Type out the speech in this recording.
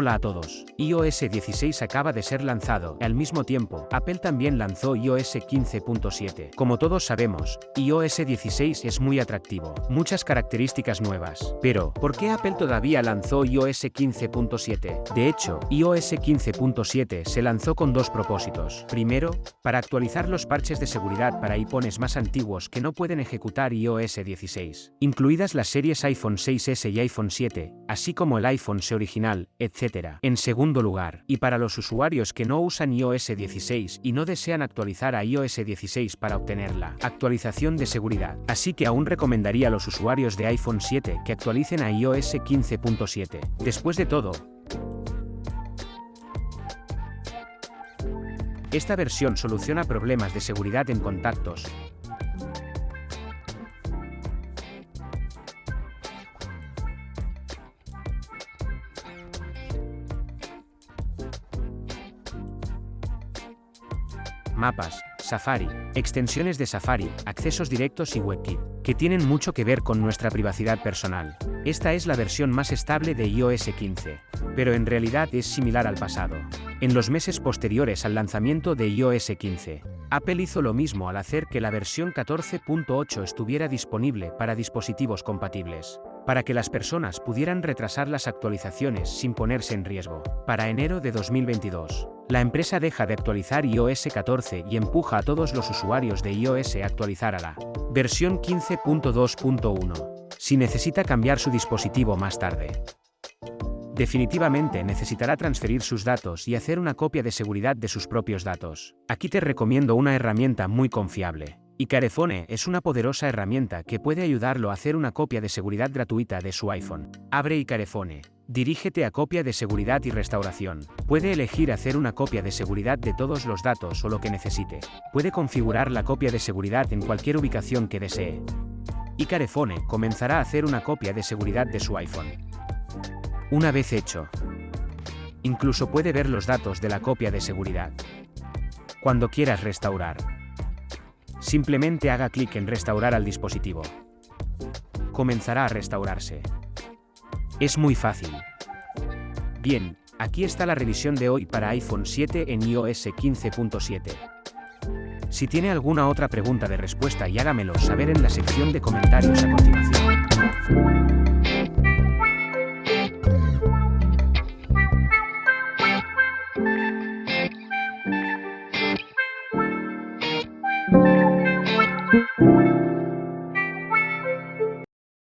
Hola a todos. iOS 16 acaba de ser lanzado. Al mismo tiempo, Apple también lanzó iOS 15.7. Como todos sabemos, iOS 16 es muy atractivo. Muchas características nuevas. Pero, ¿por qué Apple todavía lanzó iOS 15.7? De hecho, iOS 15.7 se lanzó con dos propósitos. Primero, para actualizar los parches de seguridad para iPhones más antiguos que no pueden ejecutar iOS 16, incluidas las series iPhone 6S y iPhone 7, así como el iPhone SE original, etc en segundo lugar, y para los usuarios que no usan iOS 16 y no desean actualizar a iOS 16 para obtener la actualización de seguridad. Así que aún recomendaría a los usuarios de iPhone 7 que actualicen a iOS 15.7. Después de todo, esta versión soluciona problemas de seguridad en contactos, mapas, Safari, extensiones de Safari, accesos directos y WebKit, que tienen mucho que ver con nuestra privacidad personal. Esta es la versión más estable de iOS 15, pero en realidad es similar al pasado. En los meses posteriores al lanzamiento de iOS 15, Apple hizo lo mismo al hacer que la versión 14.8 estuviera disponible para dispositivos compatibles para que las personas pudieran retrasar las actualizaciones sin ponerse en riesgo. Para enero de 2022, la empresa deja de actualizar iOS 14 y empuja a todos los usuarios de iOS a actualizar a la versión 15.2.1, si necesita cambiar su dispositivo más tarde. Definitivamente necesitará transferir sus datos y hacer una copia de seguridad de sus propios datos. Aquí te recomiendo una herramienta muy confiable. Icarefone es una poderosa herramienta que puede ayudarlo a hacer una copia de seguridad gratuita de su iPhone. Abre Icarefone. Dirígete a copia de seguridad y restauración. Puede elegir hacer una copia de seguridad de todos los datos o lo que necesite. Puede configurar la copia de seguridad en cualquier ubicación que desee. Icarefone comenzará a hacer una copia de seguridad de su iPhone. Una vez hecho, incluso puede ver los datos de la copia de seguridad. Cuando quieras restaurar, Simplemente haga clic en Restaurar al dispositivo. Comenzará a restaurarse. Es muy fácil. Bien, aquí está la revisión de hoy para iPhone 7 en iOS 15.7. Si tiene alguna otra pregunta de respuesta y hágamelo saber en la sección de comentarios a continuación.